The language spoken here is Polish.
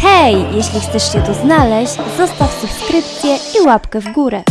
Hej! Jeśli chcesz się tu znaleźć, zostaw subskrypcję i łapkę w górę.